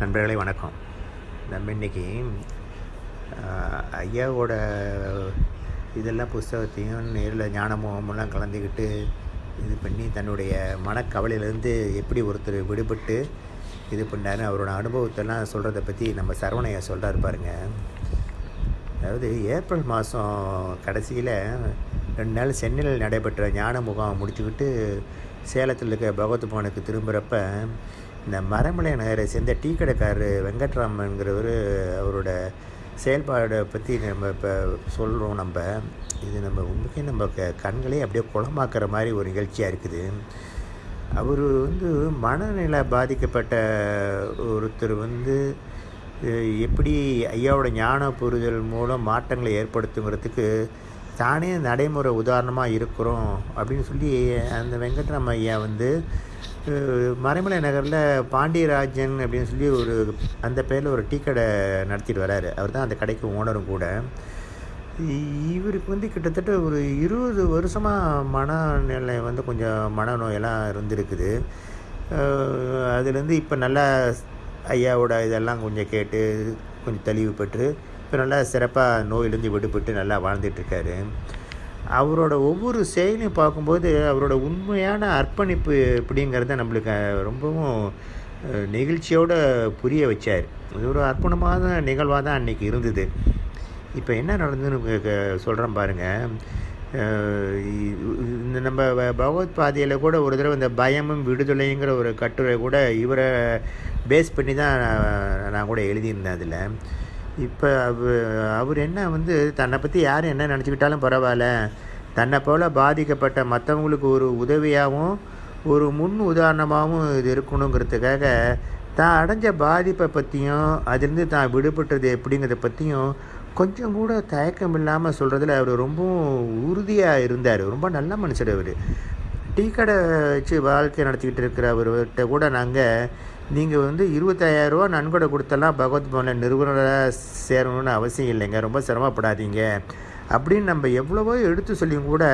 நண்பர்களே வணக்கம். நம்ம இன்னைக்கு ஐயாவோட இதெல்லாம் புஸ்தகத்தையும் நேரில் ஞானமுகமெல்லாம் கலந்துக்கிட்டு இது பண்ணி தன்னுடைய மனக்கவலையிலேருந்து எப்படி ஒருத்தர் விடுபட்டு இது பண்ணாரு அவரோட அனுபவத்தெல்லாம் சொல்கிறத பற்றி நம்ம சரவணையா சொல்கிறார் பாருங்க. அதாவது ஏப்ரல் மாதம் கடைசியில் ரெண்டு நாள் சென்னையில் நடைபெற்ற ஞான முகாம் முடிச்சுக்கிட்டு சேலத்தில் இருக்க பகவத் பவனுக்கு திரும்புகிறப்ப இந்த மரமலை நகரை சேர்ந்த டீ கடைக்காரர் வெங்கட்ராமன்கிறவர் அவரோட செயல்பாடை பற்றி நம்ம இப்போ சொல்கிறோம் நம்ம. இது நம்ம உண்மைக்கே நம்ம க கண்களே அப்படியே குளமாக்குற மாதிரி ஒரு நிகழ்ச்சியாக இருக்குது. அவர் வந்து மனநிலை பாதிக்கப்பட்ட ஒருத்தர் வந்து எப்படி ஐயாவோட ஞான புரிதல் மூலம் மாற்றங்களை ஏற்படுத்துங்கிறதுக்கு தானே நடைமுறை உதாரணமாக இருக்கிறோம் அப்படின்னு சொல்லி அந்த வெங்கட்ராம ஐயா வந்து மறைமலை நகரில் பாண்டியராஜன் அப்படின்னு சொல்லி ஒரு அந்த பேரில் ஒரு டீ கடை நடத்திட்டு வராரு. அவர் தான் அந்த கடைக்கு ஓனரும் கூட. இவருக்கு வந்து கிட்டத்தட்ட ஒரு இருபது வருஷமாக மனநிலை வந்து கொஞ்சம் மனநோயெல்லாம் இருந்திருக்குது. அதுலேருந்து இப்போ நல்லா ஐயாவோட இதெல்லாம் கொஞ்சம் கேட்டு கொஞ்சம் தெளிவு பெற்று இப்போ நல்லா சிறப்பாக நோயிலேருந்து விடுபட்டு நல்லா வாழ்ந்துட்டுருக்காரு. அவரோட ஒவ்வொரு செயலையும் பார்க்கும்போது அவரோட உண்மையான அர்ப்பணிப்பு எப்படிங்கிறத நம்மளுக்கு ரொம்பவும் நெகிழ்ச்சியோடு புரிய வச்சார். இது ஒரு அர்ப்பணமான நிகழ்வாக தான் அன்றைக்கி இருந்தது. இப்போ என்ன நடந்ததுன்னு சொல்கிறேன் பாருங்கள் இந்த நம்ம பகவத் பாதையில் கூட ஒரு தடவை இந்த பயமும் விடுதலைங்கிற ஒரு கட்டுரை கூட இவரை பேஸ் பண்ணி தான் நான் கூட எழுதியிருந்தேன் அதில். இப்போ அவர் என்ன வந்து தன்னை பற்றி யார் என்ன நினச்சிக்கிட்டாலும் பரவாயில்ல. தன்னை போல் பாதிக்கப்பட்ட மற்றவங்களுக்கு ஒரு உதவியாகவும் ஒரு முன் உதாரணமாகவும் இது இருக்கணுங்கிறதுக்காக தான் அடைஞ்ச பாதிப்பை பற்றியும் அதுலேருந்து தான் விடுபட்டது எப்படிங்கிறத பற்றியும் கொஞ்சம் கூட தயக்கம் இல்லாமல் சொல்கிறதுல அவர் ரொம்பவும் உறுதியாக இருந்தார். ரொம்ப நல்ல மனுஷர் அவர். டீ கடை வச்சு வாழ்க்கை நடத்திக்கிட்டு இருக்கிற அவர்கிட்ட கூட நாங்கள் நீங்கள் வந்து இருபத்தாயிரரூவா நன்கொடை கொடுத்தெல்லாம் பகவத் பவனில் நிறுவனராக சேரணும்னு அவசியம் இல்லைங்க. ரொம்ப சிரமப்படாதீங்க. அப்படின்னு நம்ம எவ்வளவோ எடுத்து சொல்லியும் கூட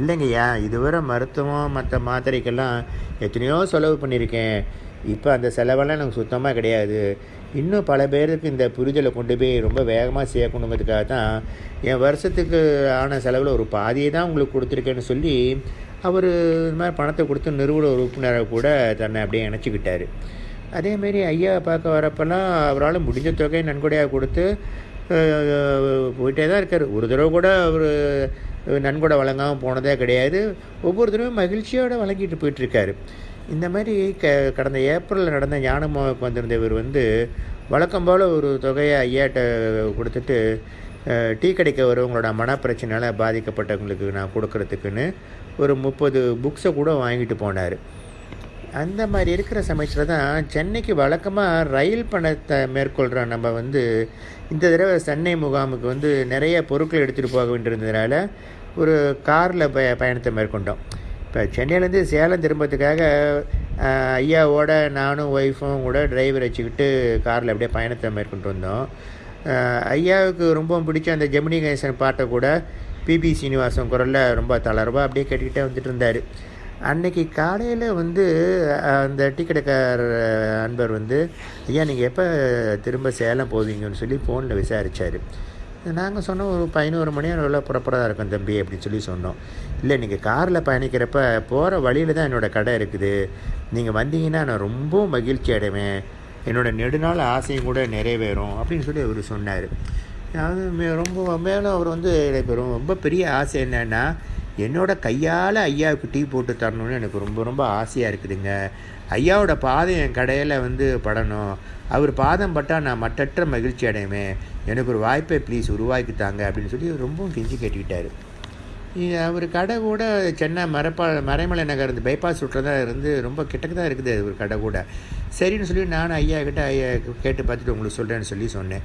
இல்லைங்கய்யா இதுவரை மருத்துவம் மற்ற மாத்திரைக்கெல்லாம் எத்தனையோ செலவு பண்ணியிருக்கேன். இப்போ அந்த செலவெல்லாம் எனக்கு சுத்தமாக கிடையாது. இன்னும் பல பேருக்கு இந்த புரிதலை கொண்டு போய் ரொம்ப வேகமாக சேர்க்கணுங்கிறதுக்காக தான் என் வருஷத்துக்கு ஆன செலவில் ஒரு பாதியை தான் உங்களுக்கு கொடுத்துருக்கேன்னு சொல்லி அவர் இது மாதிரி பணத்தை கொடுத்து நிறுவன உறுப்பினரை கூட தன்னை அப்படியே இணைச்சிக்கிட்டார். அதேமாரி ஐயா பார்க்க வரப்பெல்லாம் அவரால் முடிஞ்ச தொகையை நன்கொடையாக கொடுத்து போயிட்டே தான் இருக்கார். ஒரு தடவை கூட அவர் நன்கொடை வழங்காமல் போனதே கிடையாது. ஒவ்வொரு தடவையும் மகிழ்ச்சியோடு வழங்கிட்டு போயிட்டுருக்காரு. இந்த மாதிரி க கடந்த ஏப்ரலில் நடந்த ஞானமாவுக்கு வந்திருந்த இவர் வந்து வழக்கம் போல் ஒரு தொகையை ஐயாட்ட கொடுத்துட்டு டீ கடைக்கு வரவங்களோட மனப்பிரச்சனையால் பாதிக்கப்பட்டவங்களுக்கு நான் கொடுக்கறதுக்குன்னு ஒரு முப்பது புக்ஸை கூட வாங்கிட்டு போனார். அந்த மாதிரி இருக்கிற சமயத்தில் தான் சென்னைக்கு வழக்கமாக ரயில் பணத்தை மேற்கொள்கிற நம்ம வந்து இந்த தடவை சென்னை முகாமுக்கு வந்து நிறைய பொருட்கள் எடுத்துகிட்டு போக வேண்டியிருந்ததுனால ஒரு காரில் ப பயணத்தை மேற்கொண்டோம். இப்போ சென்னையிலேருந்து சேலம் திரும்பத்துக்காக ஐயாவோட நானும் ஒய்ஃபும் கூட டிரைவர் வச்சுக்கிட்டு காரில் அப்படியே பயணத்தை மேற்கொண்டு வந்தோம். ஐயாவுக்கு ரொம்ப பிடிச்ச அந்த ஜெமினி கணேசன் பாட்டை கூட பிபி சீனிவாசன் குரலில் ரொம்ப தளர்வாக அப்படியே கேட்டுக்கிட்டே வந்துட்டு இருந்தார் அன்னைக்கு காலையில் வந்து அந்த டீ கடைக்கார அன்பர் வந்து ஐயா நீங்கள் எப்போ திரும்ப சேலம் போவீங்கன்னு சொல்லி ஃபோனில் விசாரித்தார் நாங்கள் சொன்னோம் ஒரு பதினோரு மணி அளவில் புறப்படா இருக்கும் தம்பி அப்படின்னு சொல்லி சொன்னோம். இல்லை நீங்கள் காரில் பயணிக்கிறப்ப போகிற வழியில் தான் என்னோடய கடை இருக்குது. நீங்கள் வந்தீங்கன்னா நான் ரொம்ப மகிழ்ச்சி அடைவேன். என்னோடய நெடுநாள் ஆசையும் கூட நிறைவேறும் அப்படின்னு சொல்லி அவர் சொன்னார். அது மே- ரொம்ப மேலும் அவர் வந்து எனக்கு ரொம்ப பெரிய ஆசை என்னென்னா என்னோடய கையால் ஐயாவுக்கு டீ போட்டு தரணும்னு எனக்கு ரொம்ப ரொம்ப ஆசையாக இருக்குதுங்க. ஐயாவோட பாதம் என் கடையில் வந்து படணும். அவர் பாதம் பட்டால் நான் மற்றற்ற மகிழ்ச்சி அடைவேன். எனக்கு ஒரு வாய்ப்பை ப்ளீஸ் உருவாக்கி தாங்க அப்படின்னு சொல்லி ரொம்பவும் கெஞ்சி கேட்டுக்கிட்டார். அவர் கடை கூட சென்னை மரப்பா மறைமலை நகர் இந்த பைபாஸ் ரூட்டில் தான் இருந்து ரொம்ப கிட்டக்கு தான் இருக்குது. ஒரு கடை கூட. சரின்னு சொல்லி நான் ஐயா கிட்ட ஐயா கேட்டு பார்த்துட்டு உங்களுக்கு சொல்கிறேன்னு சொல்லி சொன்னேன்.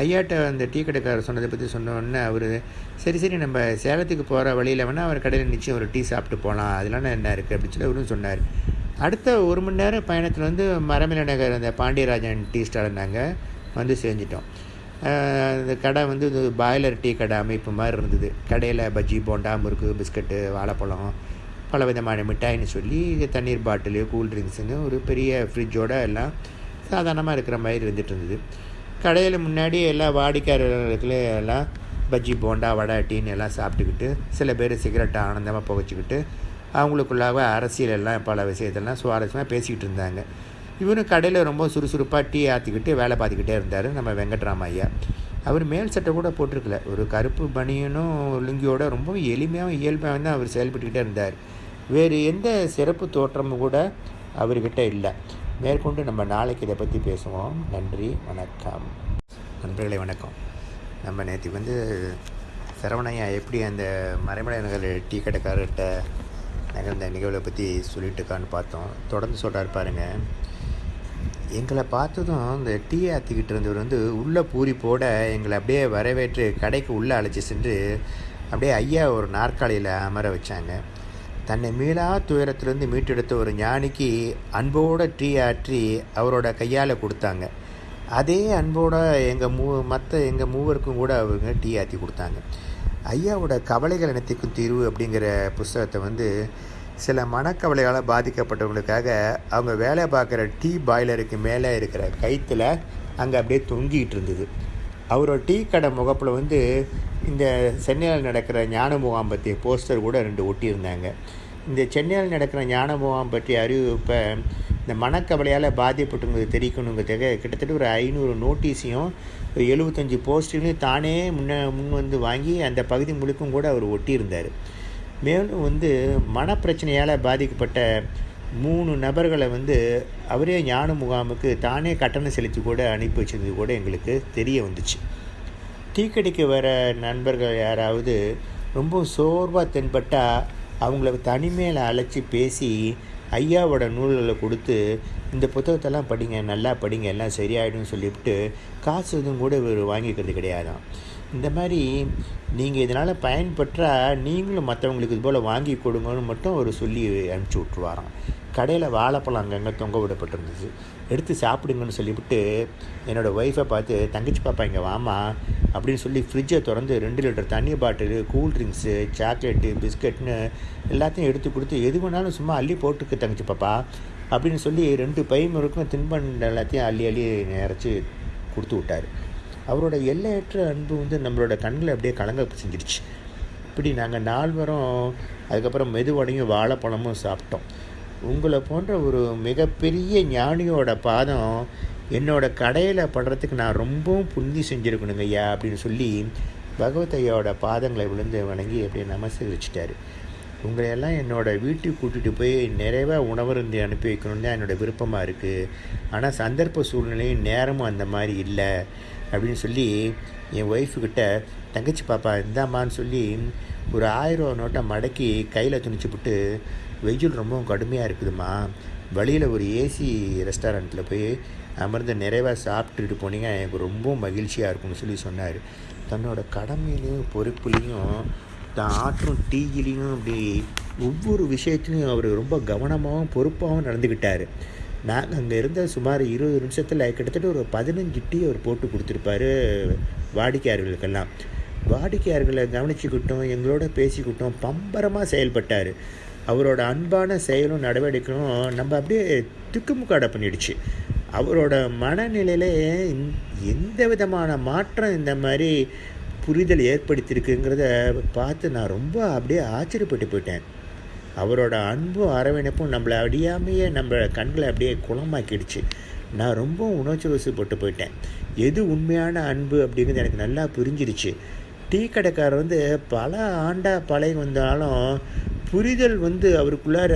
ஐயாட்ட அந்த டீ கடைக்காரர் சொன்னதை பற்றி சொன்னோன்னே அவர் சரி சரி நம்ம சேலத்துக்கு போகிற வழியில் வேணால் அவர் கடையில் நிச்சயம் ஒரு டீ சாப்பிட்டு போகலாம் அதெல்லாம் என்ன இருக்குது அப்படின்னு சொல்லி அவரும் சொன்னார். அடுத்த ஒரு மணி நேரம் பயணத்தில் வந்து மரமில நகர் அந்த பாண்டியராஜன் டீ ஸ்டால் நாங்கள் வந்து செஞ்சிட்டோம் அந்த கடை வந்து பாய்லர் டீ கடை அமைப்பு மாதிரி இருந்தது. கடையில் பஜ்ஜி போண்டா முறுக்கு பிஸ்கட்டு வாழைப்பழம் பல விதமான மிட்டாய்னு சொல்லி தண்ணீர் பாட்டிலு கூல் ட்ரிங்க்ஸுன்னு ஒரு பெரிய ஃப்ரிட்ஜோடு எல்லாம் சாதாரணமாக இருக்கிற மாதிரி இருந்துகிட்டு இருந்தது. கடையில் முன்னாடி எல்லா வாடிக்கையாளர்களுக்கு எல்லாம் பஜ்ஜி போண்டா வடை டீன்னு எல்லாம் சாப்பிட்டுக்கிட்டு சில பேர் சிகரெட்டை ஆனந்தமாக புகைச்சிக்கிட்டு அவங்களுக்குள்ளாக அரசியல் எல்லாம் பல விஷயத்தெல்லாம் சுவாரஸ்யமாக பேசிக்கிட்டு இருந்தாங்க. இவரும் கடையில் ரொம்ப சுறுசுறுப்பாக டீ ஆற்றிக்கிட்டு வேலை பார்த்துக்கிட்டே இருந்தார் நம்ம வெங்கட்ராம ஐயா. அவர் மேல் சட்டை கூட போட்டிருக்கல. ஒரு கருப்பு பனியனும் லுங்கியோட ரொம்ப எளிமையாகவும் இயல்பாகவும் தான் அவர் செயல்பட்டுக்கிட்டே இருந்தார். வேறு எந்த சிறப்பு தோற்றமும் கூட அவர்கிட்ட இல்லை. மேற்கொண்டு நம்ம நாளைக்கு இதை பற்றி பேசுவோம். நன்றி வணக்கம். நண்பர்களே வணக்கம். நம்ம நேற்று வந்து சரவணையா எப்படி அந்த மறைமலை நகர் டீ கடைக்காரர்கிட்ட நிகழ்ந்த நிகழ்வை பற்றி சொல்லிட்டு இருக்கான்னு பார்த்தோம். தொடர்ந்து சொல்கிறார் பாருங்கள் எங்களை பார்த்ததும் இந்த டீ ஆற்றிக்கிட்டு இருந்தவர் வந்து உள்ளே பூரிப்போட எங்களை அப்படியே வரவேற்று கடைக்கு உள்ளே அழைச்சி சென்று அப்படியே ஐயா ஒரு நாற்காலியில் அமர வச்சாங்க. தன்னை மீளா துயரத்திலிருந்து மீட்டெடுத்த ஒரு ஞானிக்கு அன்போட டீ ஆற்றி அவரோட கையால் கொடுத்தாங்க. அதே அன்போட எங்கள் மூ மற்ற எங்கள் மூவருக்கும் கூட அவங்க டீ ஆற்றி கொடுத்தாங்க. ஐயாவோட கவலைகள் அனைத்துக்கும் தீர்வு அப்படிங்கிற புஸ்தகத்தை வந்து சில மனக்கவலைகளால் பாதிக்கப்பட்டவங்களுக்காக அவங்க வேலை பார்க்குற டீ பாய்லருக்கு மேலே இருக்கிற கைத்தில் அங்கே அப்படியே தொங்கிட்டு இருந்தது. அவரோட டீ கடை முகப்பில் வந்து இந்த சென்னையில் நடக்கிற ஞான முகாம் பற்றிய போஸ்டர் கூட ரெண்டு ஒட்டியிருந்தாங்க. இந்த சென்னையில் நடக்கிற ஞான முகாம் பற்றிய அறிவிப்பை இந்த மனக்கவலையால் பாதிப்பட்டுங்கிறது தெரிவிக்கணுங்கிறதுக்காக கிட்டத்தட்ட ஒரு ஐநூறு நோட்டீஸையும் ஒரு எழுபத்தஞ்சி போஸ்டரையும் தானே முன்ன முன் வந்து வாங்கி அந்த பகுதி முழுக்கும் கூட அவர் ஒட்டியிருந்தார். மேலும் வந்து மனப்பிரச்சனையால் பாதிக்கப்பட்ட மூணு நபர்களை வந்து அவரே ஞான முகாமுக்கு தானே கட்டணம் செலுத்தி கூட அனுப்பி வச்சது கூட எங்களுக்கு தெரிய வந்துச்சு. தீக்கடிக்க வர நண்பர்கள் யாராவது ரொம்ப சோர்வாக தென்பட்டால் அவங்கள தனிமையில் அழைச்சி பேசி ஐயாவோட நூல்களை கொடுத்து இந்த புத்தகத்தெல்லாம் படிங்க நல்லா படிங்க எல்லாம் சரியாயிடும்னு சொல்லிவிட்டு காசு எதுவும் கூட இவர் வாங்கிக்கிறது கிடையாதான் இந்த மாதிரி நீங்கள் இதனால் பயன்பெற்றால் நீங்களும் மற்றவங்களுக்கு இது போல் வாங்கி கொடுங்கன்னு மட்டும் அவர் சொல்லி அனுப்பிச்சி விட்ருவாராம் கடையில் வாழைப்பழம் அங்கங்கே தொங்க விடப்பட்டிருந்துச்சு. எடுத்து சாப்பிடுங்கன்னு சொல்லிவிட்டு என்னோடய ஒய்ஃபை பார்த்து தங்கச்சி பாப்பா இங்கே வாமா அப்படின்னு சொல்லி ஃப்ரிட்ஜை திறந்து ரெண்டு லிட்டர் தண்ணி பாட்டிலு கூல் ட்ரிங்க்ஸு சாக்லேட்டு பிஸ்கட்னு எல்லாத்தையும் எடுத்து கொடுத்து எது வேணாலும் சும்மா அள்ளி போட்டுக்கு தங்கச்சி பாப்பா அப்படின்னு சொல்லி ரெண்டு பையனுக்கும் தின்பண்டம் எல்லாத்தையும் அள்ளி அள்ளி நிறச்சி கொடுத்து விட்டார். அவரோட எல்லையற்ற அன்பு வந்து நம்மளோட கண்களை அப்படியே கலங்க செஞ்சிருச்சு. இப்படி நாங்கள் நால்வரும் அதுக்கப்புறம் மெதுவடையும் வாழைப்பழமும் சாப்பிட்டோம். உங்களை போன்ற ஒரு மிகப்பெரிய ஞானியோட பாதம் என்னோட கடையில் படுறதுக்கு நான் ரொம்பவும் புந்தி செஞ்சுருக்கணுங்க ஐயா அப்படின்னு சொல்லி பகவத் ஐயாவோட பாதங்களை விழுந்து வணங்கி அப்படியே நமஸ்கரிச்சிட்டாரு உங்களையெல்லாம் என்னோடய வீட்டுக்கு கூட்டிகிட்டு போய் நிறைவாக உணவருந்து அனுப்பி வைக்கணும்னு தான் என்னோடய விருப்பமாக இருக்குது ஆனால் சந்தர்ப்ப சூழ்நிலையும் நேரமும் அந்த மாதிரி இல்லை அப்படின்னு சொல்லி என் ஒய்ஃபுக்கிட்ட தங்கச்சி பாப்பா இந்தாம்மான்னு சொல்லி ஒரு ஆயிரம் நோட்டை மடக்கி கையில் துணிச்சுப்புட்டு வெயில் ரொம்பவும் கடுமையாக இருக்குதுமா வழியில் ஒரு ஏசி ரெஸ்டாரண்ட்டில் போய் அமர்ந்து நிறைவாக சாப்பிட்டுட்டு போனீங்க எனக்கு ரொம்ப மகிழ்ச்சியாக இருக்கும்னு சொல்லி சொன்னார். தன்னோட கடமையிலையும் பொறுப்புலையும் தான் ஆற்றும் டீயிலையும் அப்படி ஒவ்வொரு விஷயத்துலையும் அவர் ரொம்ப கவனமாகவும் பொறுப்பாகவும் நடந்துக்கிட்டார் நாங்கள் அங்கே இருந்த சுமார் இருபது நிமிஷத்தில் கிட்டத்தட்ட ஒரு பதினஞ்சு டீ அவர் போட்டு கொடுத்துருப்பாரு வாடிக்கையாளர்களுக்கெல்லாம். வாடிக்கையாளர்களை கவனிச்சுக்கிட்டோம் எங்களோட பேசிக்கிட்டோம் பம்பரமாக செயல்பட்டார். அவரோட அன்பான செயலும் நடவடிக்கையும் நம்ம அப்படியே திக்குமுக்காட பண்ணிடுச்சு. அவரோட மனநிலையிலே எந்த விதமான மாற்றம் இந்த மாதிரி புரிதல் ஏற்படுத்தியிருக்குங்கிறத பார்த்து நான் ரொம்ப அப்படியே ஆச்சரியப்பட்டு போயிட்டேன். அவரோட அன்பும் அரவணைப்பும் நம்மளை அடியாமையே நம்ம கண்களை அப்படியே குளமாக்கிடுச்சு. நான் ரொம்ப உணர்ச்சி வசப்பட்டு போயிட்டேன். எது உண்மையான அன்பு அப்படிங்கிறது எனக்கு நல்லா புரிஞ்சிருச்சு டீ கடைக்காரர் வந்து பல ஆண்டாக பழகி வந்தாலும் புரிதல் வந்து அவருக்குள்ளார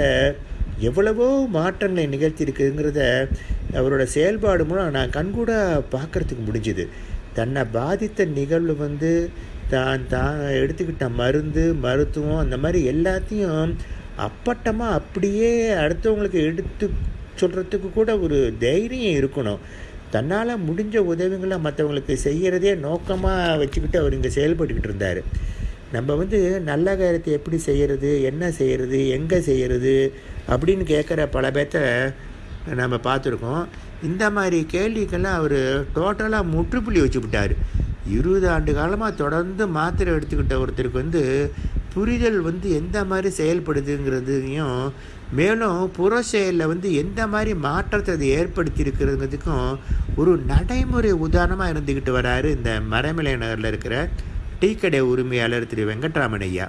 எவ்வளவோ மாற்றங்களை நிகழ்த்தியிருக்குங்கிறத அவரோட செயல்பாடு மூலம் நான் கண்கூட பார்க்குறதுக்கு முடிஞ்சுது. தன்னை பாதித்த நிகழ்வு வந்து தான் தான் எடுத்துக்கிட்ட மருந்து மருத்துவம் அந்த மாதிரி எல்லாத்தையும் அப்பட்டமாக அப்படியே அடுத்தவங்களுக்கு எடுத்து சொல்கிறதுக்கு கூட ஒரு தைரியம் இருக்கணும். தன்னால் முடிஞ்ச உதவிகளை மற்றவங்களுக்கு செய்கிறதே நோக்கமாக வச்சுக்கிட்டு அவர் இங்கே செயல்பட்டுக்கிட்டு இருந்தார். நம்ம வந்து நல்ல காரியத்தை எப்படி செய்கிறது என்ன செய்கிறது எங்கே செய்கிறது அப்படின்னு கேட்குற பல பேர்த்த நம்ம பார்த்துருக்கோம். இந்த மாதிரி கேள்விக்கெல்லாம் அவர் டோட்டலாக முற்றுப்புள்ளி வச்சு விட்டார். இருபது ஆண்டு காலமாக தொடர்ந்து மாத்திரை எடுத்துக்கிட்ட ஒருத்தருக்கு வந்து புரிதல் வந்து எந்த மாதிரி செயல்படுதுங்கிறதையும் மேலும் புற செயலில் வந்து எந்த மாதிரி மாற்றத்தை அது ஏற்படுத்தியிருக்கிறதுங்கிறதுக்கும் ஒரு நடைமுறை உதாரணமாக இருந்துக்கிட்டு வராரு இந்த மறைமலை நகரில் இருக்கிற டீ கடை உரிமையாளர் திரு வெங்கட்ராமனையா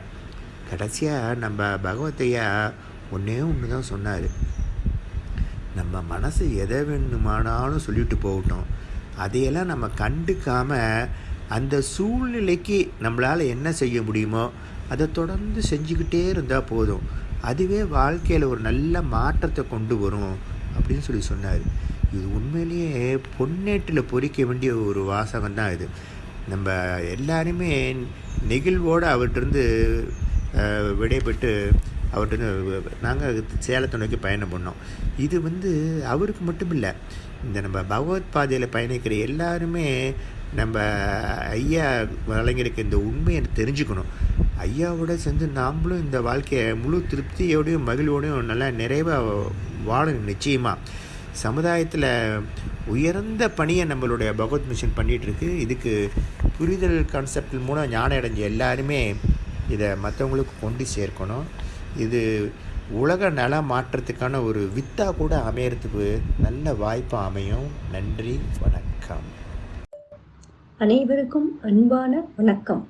கடைசியாக நம்ம பகவத்தையா ஒன்றே ஒன்று தான் சொன்னார். நம்ம மனசு எதை வேணுமானாலும் சொல்லிட்டு போகட்டும். அதையெல்லாம் நம்ம கண்டுக்காமல் அந்த சூழ்நிலைக்கு நம்மளால் என்ன செய்ய முடியுமோ அதை தொடர்ந்து செஞ்சுக்கிட்டே இருந்தால் போதும். அதுவே வாழ்க்கையில் ஒரு நல்ல மாற்றத்தை கொண்டு வரும் அப்படின்னு சொல்லி சொன்னார். இது உண்மையிலேயே பொன்னேட்டில் பொறிக்க வேண்டிய ஒரு வாசகம் தான் இது. நம்ம எல்லாருமே நெகிழ்வோடு அவர்கிட்டருந்து விடைபெற்று அவர்கிட்ட நாங்கள் சேலத்தை நோக்கி பயணம் பண்ணோம். இது வந்து அவருக்கு மட்டும் இல்லை இந்த நம்ம பகவத் பாதையில் பயணிக்கிற எல்லாருமே நம்ம ஐயா வழங்கியிருக்க இந்த உண்மையை தெரிஞ்சுக்கணும். ஐயாவோட சேர்ந்து நாம்ளும் இந்த வாழ்க்கையை முழு திருப்தியோடையும் மகிழ்வோடையும் நல்லா நிறைவாக வாழணும் நிச்சயமாக சமுதாயத்தில் உயர்ந்த பணியை நம்மளுடைய பகவத் மிஷன் பண்ணிகிட்ருக்கு இதுக்கு புரிதல் கான்செப்டில் மூலம் ஞானம் அடைஞ்ச எல்லாருமே இதை மற்றவங்களுக்கு கொண்டு சேர்க்கணும். இது உலக நல மாற்றத்துக்கான ஒரு வித்தாக கூட அமையறதுக்கு நல்ல வாய்ப்பு அமையும். நன்றி வணக்கம். அனைவருக்கும் அன்பான வணக்கம்.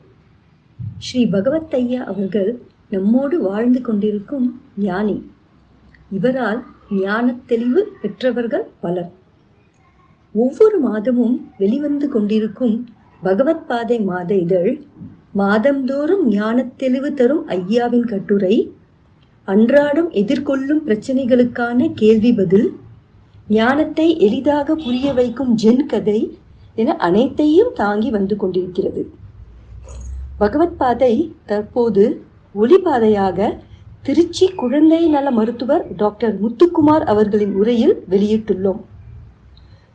ஸ்ரீ பகவத் ஐயா அவர்கள் நம்மோடு வாழ்ந்து கொண்டிருக்கும் ஞானி. இவரால் ஞான தெளிவு பெற்றவர்கள் பலர். ஒவ்வொரு மாதமும் வெளிவந்து கொண்டிருக்கும் பகவத் பாதை மாத இதழ் மாதந்தோறும் ஞான தெளிவு தரும் ஐயாவின் கட்டுரை அன்றாடம் எதிர்கொள்ளும் பிரச்சனைகளுக்கான கேள்வி பதில் ஞானத்தை எளிதாக புரிய வைக்கும் ஜென் கதை என அனைத்தையும் தாங்கி வந்து கொண்டிருக்கிறது. பகவத் பாதை தற்போது ஒளிபாதையாக திருச்சி குழந்தை நல மருத்துவர் டாக்டர் முத்துக்குமார் அவர்களின் உரையில் வெளியிட்டுள்ளோம்.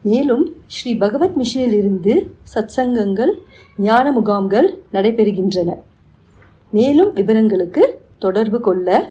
மேலும் ஸ்ரீ பகவத் மிஷனிலிருந்து சத்சங்கங்கள் ஞான முகாம்கள் நடைபெறுகின்றன. மேலும் விவரங்களுக்கு தொடர்பு கொள்ள